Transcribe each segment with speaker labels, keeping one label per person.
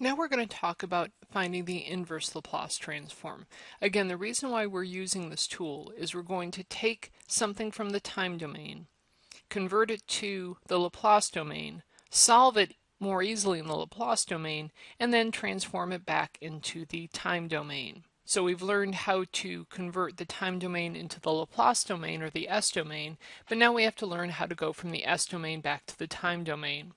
Speaker 1: Now we're going to talk about finding the inverse Laplace transform. Again, the reason why we're using this tool is we're going to take something from the time domain, convert it to the Laplace domain, solve it more easily in the Laplace domain, and then transform it back into the time domain. So we've learned how to convert the time domain into the Laplace domain or the S domain, but now we have to learn how to go from the S domain back to the time domain.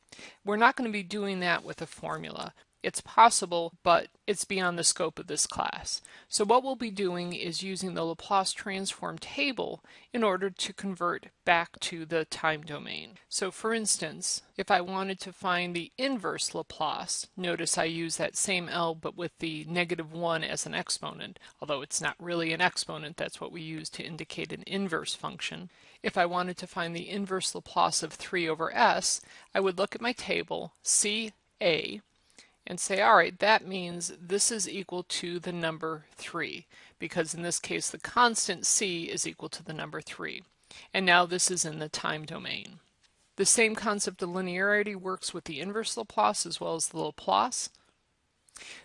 Speaker 1: We're not going to be doing that with a formula. It's possible, but it's beyond the scope of this class. So what we'll be doing is using the Laplace transform table in order to convert back to the time domain. So for instance, if I wanted to find the inverse Laplace, notice I use that same L but with the negative 1 as an exponent, although it's not really an exponent, that's what we use to indicate an inverse function. If I wanted to find the inverse Laplace of 3 over s, I would look at my table, see A, and say, all right, that means this is equal to the number 3, because in this case the constant c is equal to the number 3. And now this is in the time domain. The same concept of linearity works with the inverse Laplace as well as the Laplace.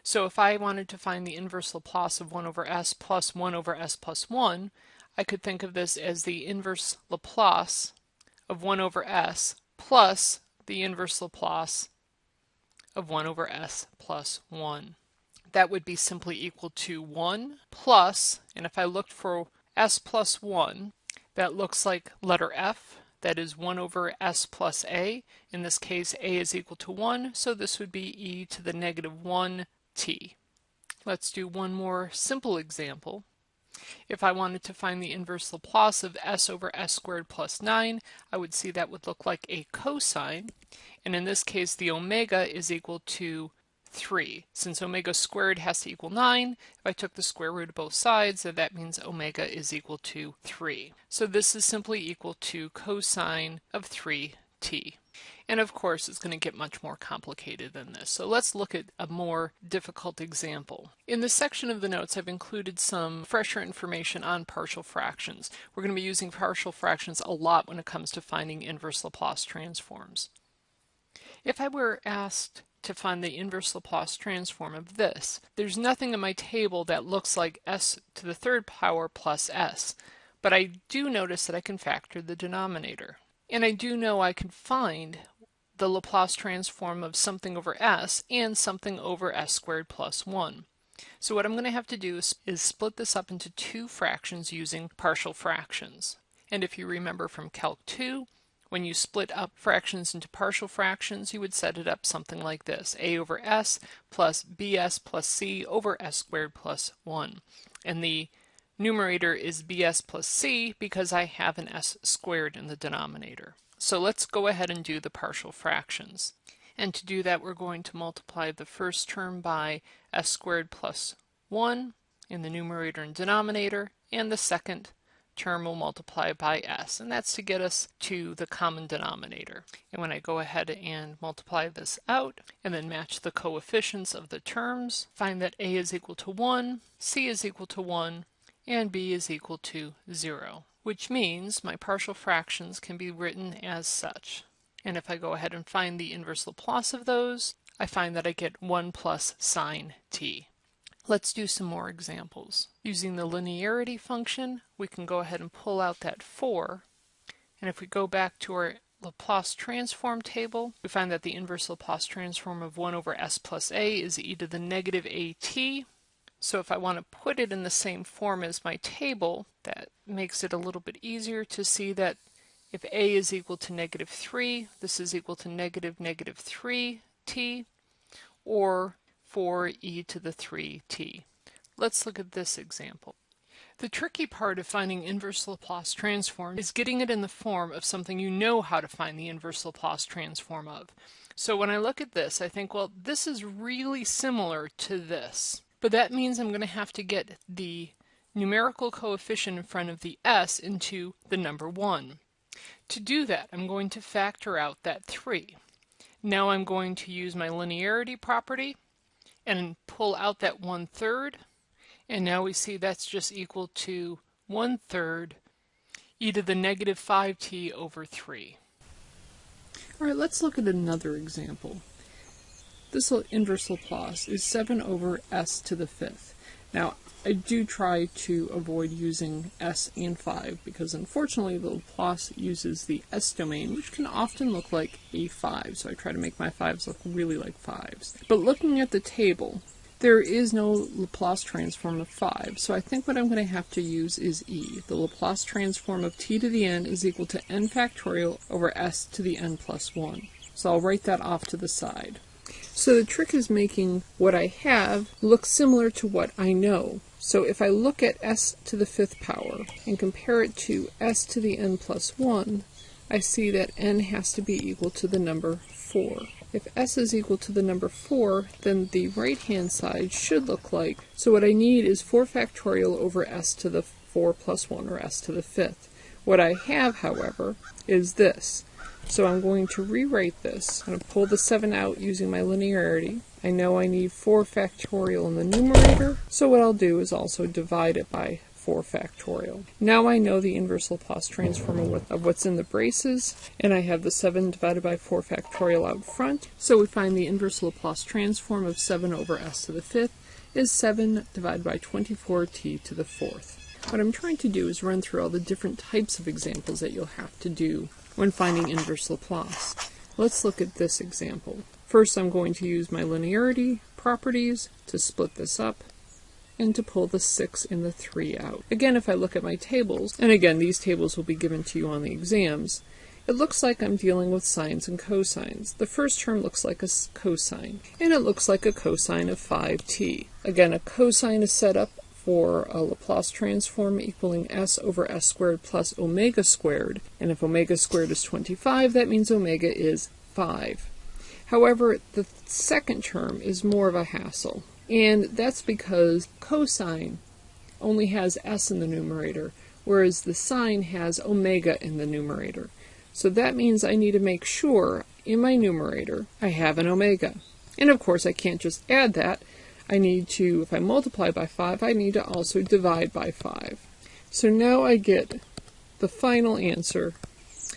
Speaker 1: So if I wanted to find the inverse Laplace of 1 over s plus 1 over s plus 1, I could think of this as the inverse Laplace of 1 over s plus the inverse Laplace of 1 over s plus 1. That would be simply equal to 1 plus, and if I looked for s plus 1, that looks like letter F, that is 1 over s plus a. In this case, a is equal to 1, so this would be e to the negative 1 t. Let's do one more simple example. If I wanted to find the inverse Laplace of s over s squared plus 9, I would see that would look like a cosine. And in this case, the omega is equal to 3. Since omega squared has to equal 9, if I took the square root of both sides, that means omega is equal to 3. So this is simply equal to cosine of 3t. And of course, it's going to get much more complicated than this. So let's look at a more difficult example. In this section of the notes, I've included some fresher information on partial fractions. We're going to be using partial fractions a lot when it comes to finding inverse Laplace transforms. If I were asked to find the inverse Laplace transform of this, there's nothing in my table that looks like s to the third power plus s, but I do notice that I can factor the denominator. And I do know I can find the Laplace transform of something over s and something over s squared plus 1. So what I'm going to have to do is, is, split this up into two fractions using partial fractions. And if you remember from Calc 2, when you split up fractions into partial fractions, you would set it up something like this. a over s plus bs plus c over s squared plus 1. And the numerator is bs plus c because I have an s squared in the denominator. So let's go ahead and do the partial fractions. And to do that, we're going to multiply the first term by s squared plus 1 in the numerator and denominator, and the second term will multiply by s, and that's to get us to the common denominator. And when I go ahead and multiply this out, and then match the coefficients of the terms, find that a is equal to 1, c is equal to 1, and b is equal to 0 which means my partial fractions can be written as such. And if I go ahead and find the inverse Laplace of those, I find that I get 1 plus sine t. Let's do some more examples. Using the linearity function, we can go ahead and pull out that 4. And if we go back to our Laplace transform table, we find that the inverse Laplace transform of 1 over s plus a is e to the negative at, so if I want to put it in the same form as my table, that makes it a little bit easier to see that if a is equal to negative 3, this is equal to negative negative 3t, or 4e to the 3t. Let's look at this example. The tricky part of finding inverse Laplace transform is getting it in the form of something you know how to find the inverse Laplace transform of. So when I look at this, I think, well, this is really similar to this. But that means I'm going to have to get the numerical coefficient in front of the s into the number 1. To do that, I'm going to factor out that 3. Now I'm going to use my linearity property and pull out that 1 third. And now we see that's just equal to 1 third e to the negative 5t over 3. All right, let's look at another example. this inverse Laplace is 7 over s to the fifth. Now, I do try to avoid using s and 5 because unfortunately the Laplace uses the s domain, which can often look like a 5, so I try to make my 5s look really like 5s. But looking at the table, there is no Laplace transform of 5, so I think what I'm going to have to use is e. The Laplace transform of t to the n is equal to n factorial over s to the n plus 1. So I'll write that off to the side. So the trick is making what I have look similar to what I know. So if I look at s to the fifth power and compare it to s to the n plus 1, I see that n has to be equal to the number 4. If s is equal to the number 4, then the right-hand side should look like, so what I need is 4 factorial over s to the 4 plus 1, or s to the fifth. What I have, however, is this. So I'm going to rewrite this. I'm going to pull the 7 out using my linearity. I know I need 4 factorial in the numerator, so what I'll do is also divide it by 4 factorial. Now I know the inverse Laplace transform of what's in the braces, and I have the 7 divided by 4 factorial out front. So we find the inverse Laplace transform of 7 over s to the fifth is 7 divided by 24t to the fourth. What I'm trying to do is run through all the different types of examples that you'll have to do when finding inverse Laplace. Let's look at this example. First I'm going to use my linearity properties to split this up and to pull the 6 and the 3 out. Again, if I look at my tables, and again, these tables will be given to you on the exams, it looks like I'm dealing with sines and cosines. The first term looks like a cosine, and it looks like a cosine of 5t. Again, a cosine is set up for a Laplace transform equaling s over s squared plus omega squared. And if omega squared is 25, that means omega is 5. However, the second term is more of a hassle. And that's because cosine only has s in the numerator, whereas the sine has omega in the numerator. So that means I need to make sure in my numerator I have an omega. And of course I can't just add that, I need to, if I multiply by 5, I need to also divide by 5. So now I get the final answer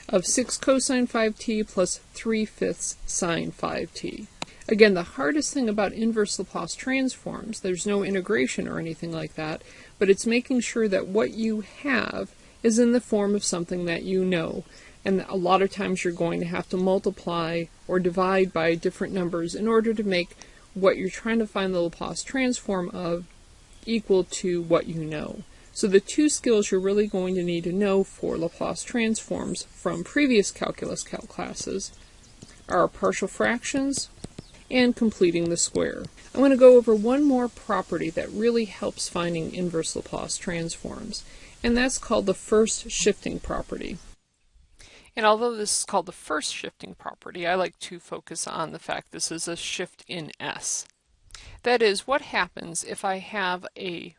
Speaker 1: of 6 cosine 5t plus 3 fifths sine 5t. Again, the hardest thing about inverse Laplace transforms, there's no integration or anything like that, but it's making sure that what you have is in the form of something that you know. And a lot of times you're going to have to multiply or divide by different numbers in order to make what you're trying to find the Laplace transform of equal to what you know. So the two skills you're really going to need to know for Laplace transforms from previous calculus calc classes are partial fractions and completing the square. I'm going to go over one more property that really helps finding inverse Laplace transforms, and that's called the first shifting property. And although this is called the first shifting property, I like to focus on the fact this is a shift in S. That is, what happens if I have a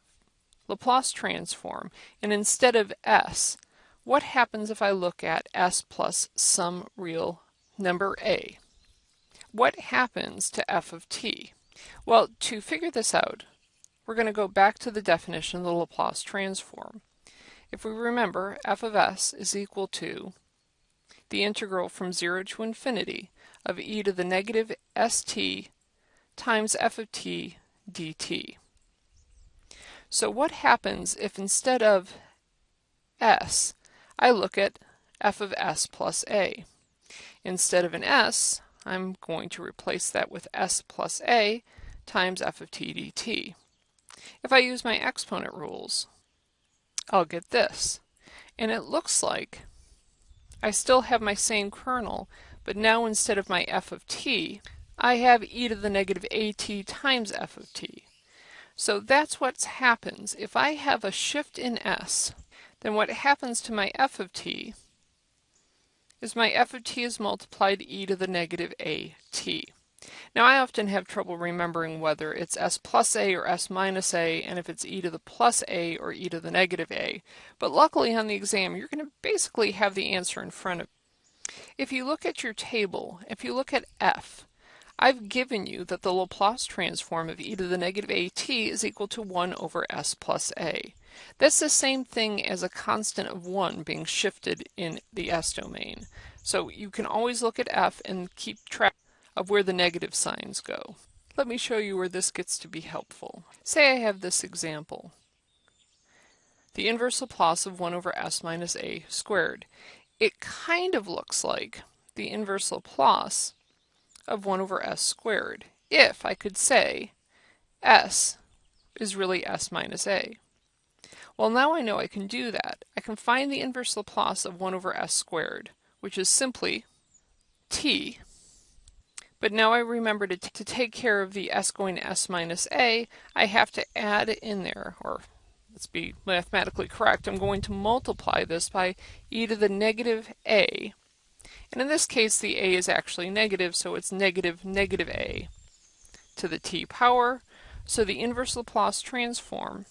Speaker 1: Laplace transform, and instead of S, what happens if I look at S plus some real number A? What happens to f of t? Well, to figure this out, we're going to go back to the definition of the Laplace transform. If we remember, f of s is equal to the integral from 0 to infinity of e to the negative st times f of t dt. So what happens if instead of s, I look at f of s plus a? Instead of an s, I'm going to replace that with s plus a times f of t dt. If I use my exponent rules, I'll get this. And it looks like I still have my same kernel, but now instead of my f of t, I have e to the negative at times f of t. So that's what happens. If I have a shift in s, then what happens to my f of t is my f of t is multiplied e to the negative a t. Now I often have trouble remembering whether it's s plus a or s minus a and if it's e to the plus a or e to the negative a, but luckily on the exam you're going to basically have the answer in front of you. If you look at your table, if you look at f, I've given you that the Laplace transform of e to the negative at is equal to 1 over s plus a. That's the same thing as a constant of 1 being shifted in the s domain. So you can always look at f and keep track of where the negative signs go. Let me show you where this gets to be helpful. Say I have this example. The inverse Laplace of 1 over s minus a squared. It kind of looks like the inverse Laplace of 1 over s squared if I could say s is really s minus a. Well, now I know I can do that. I can find the inverse Laplace of 1 over s squared, which is simply t. But now I remember to, to take care of the s going to s minus a, I have to add in there, or let's be mathematically correct, I'm going to multiply this by e to the negative a. And in this case, the a is actually negative, so it's negative negative a to the t power. So the inverse Laplace transform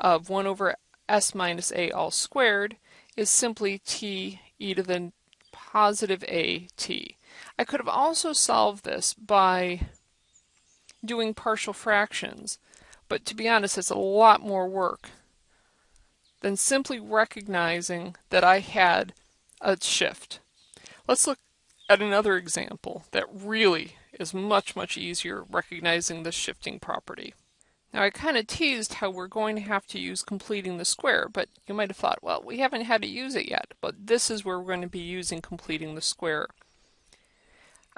Speaker 1: of 1 over s minus a all squared is simply t e to the positive a t. I could have also solved this by doing partial fractions, but to be honest, it's a lot more work than simply recognizing that I had a shift. Let's look at another example that really is much, much easier recognizing the shifting property. Now I kind of teased how we're going to have to use completing the square, but you might have thought, well, we haven't had to use it yet, but this is where we're going to be using completing the square.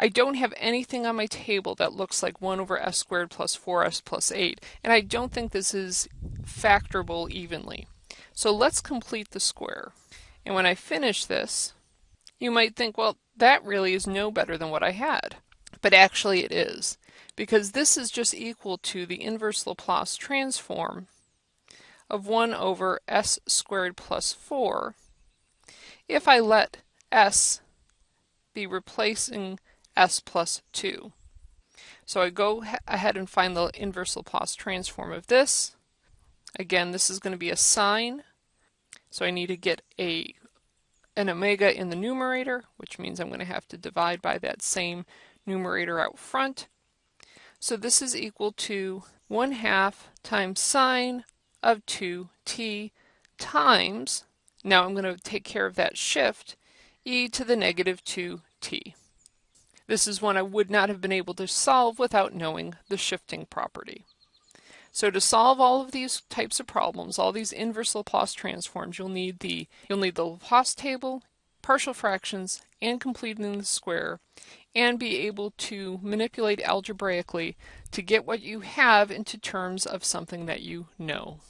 Speaker 1: I don't have anything on my table that looks like 1 over s squared plus 4s plus 8, and I don't think this is factorable evenly. So let's complete the square. And when I finish this, you might think, well, that really is no better than what I had. But actually it is, because this is just equal to the inverse Laplace transform of 1 over s squared plus 4 if I let s be replacing s plus 2. So I go ahead and find the inverse Laplace transform of this. Again, this is going to be a sine, so I need to get a an omega in the numerator, which means I'm going to have to divide by that same numerator out front. So this is equal to 1 half times sine of 2t times, now I'm going to take care of that shift, e to the negative 2t. This is one I would not have been able to solve without knowing the shifting property. So to solve all of these types of problems, all these inverse Laplace transforms, you'll need the you'll need the Laplace table, partial fractions, and completing the square, and be able to manipulate algebraically to get what you have into terms of something that you know.